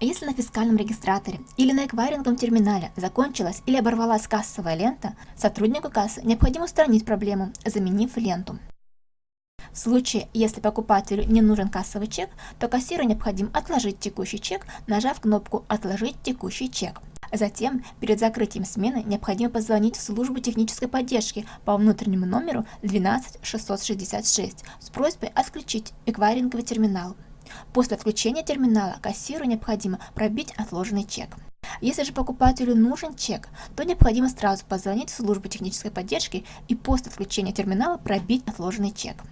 Если на фискальном регистраторе или на эквайринговом терминале закончилась или оборвалась кассовая лента, сотруднику кассы необходимо устранить проблему, заменив ленту. В случае, если покупателю не нужен кассовый чек, то кассиру необходимо отложить текущий чек, нажав кнопку «Отложить текущий чек». Затем, перед закрытием смены, необходимо позвонить в службу технической поддержки по внутреннему номеру 12666 с просьбой отключить эквайринговый терминал. После отключения терминала кассиру необходимо пробить отложенный чек. Если же покупателю нужен чек, то необходимо сразу позвонить в службу технической поддержки и после отключения терминала пробить отложенный чек.